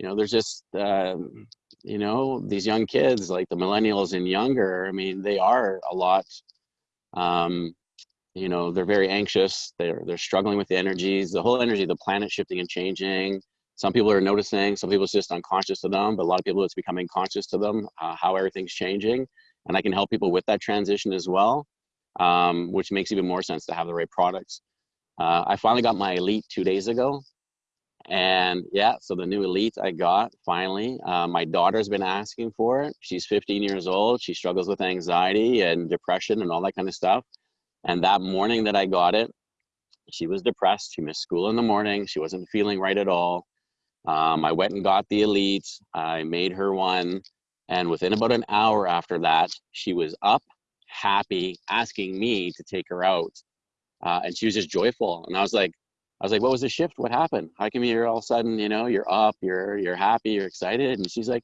you know, there's just, um, you know, these young kids, like the millennials and younger, I mean, they are a lot, um, you know, they're very anxious. They're, they're struggling with the energies, the whole energy, the planet shifting and changing. Some people are noticing, some people it's just unconscious to them, but a lot of people it's becoming conscious to them, uh, how everything's changing. And I can help people with that transition as well, um, which makes even more sense to have the right products. Uh, I finally got my Elite two days ago. And yeah, so the new Elite I got finally. Uh, my daughter's been asking for it. She's 15 years old. She struggles with anxiety and depression and all that kind of stuff. And that morning that I got it, she was depressed. She missed school in the morning. She wasn't feeling right at all. Um, I went and got the Elite. I made her one. And within about an hour after that, she was up, happy, asking me to take her out. Uh, and she was just joyful. And I was like, I was like, what was the shift? What happened? How come you're all of a sudden, you know, you're up, you're you're happy, you're excited? And she's like,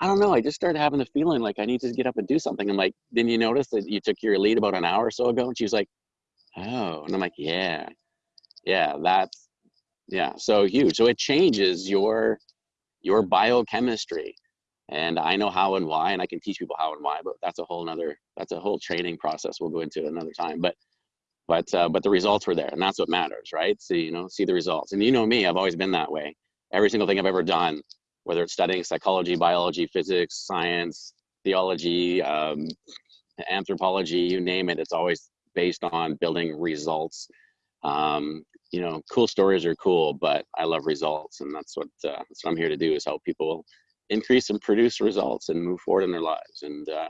I don't know. I just started having the feeling like I need to get up and do something. I'm like, didn't you notice that you took your Elite about an hour or so ago? And she's like, oh. And I'm like, yeah, yeah, that's yeah, so huge. So it changes your your biochemistry. And I know how and why, and I can teach people how and why, but that's a whole nother that's a whole training process we'll go into another time. But but uh, but the results were there and that's what matters right? So you know see the results. And you know me i've always been that way. Every single thing i've ever done whether it's studying psychology biology physics science theology um, anthropology you name it it's always based on building results. Um, you know cool stories are cool but i love results and that's what uh, that's what i'm here to do is help people increase and produce results and move forward in their lives. And uh,